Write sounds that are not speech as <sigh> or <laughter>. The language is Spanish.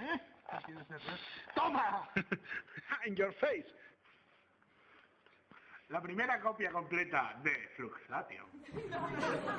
¿Eh? ¡Toma! <laughs> In your face. La primera copia completa de Fluxation. <laughs>